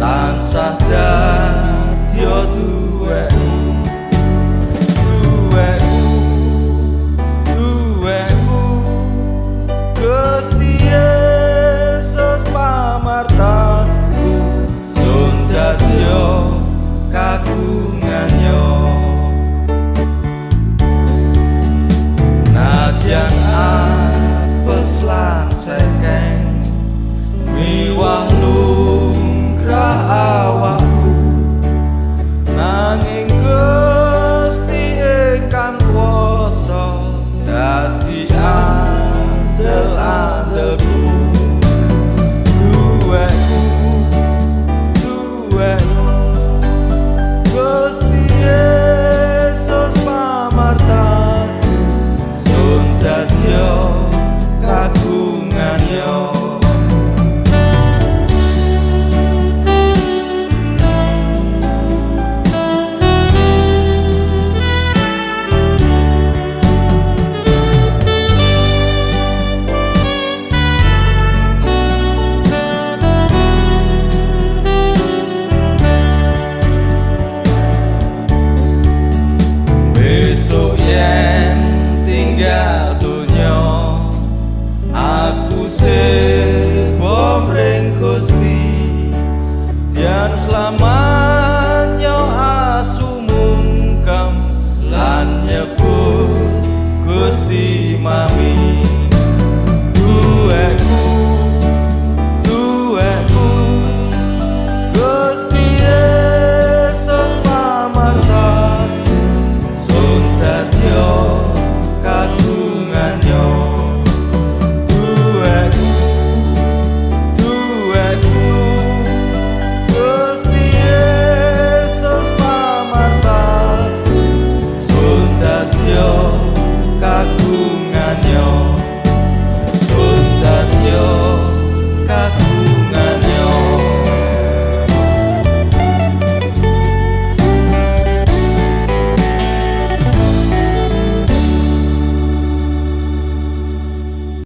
dadya thee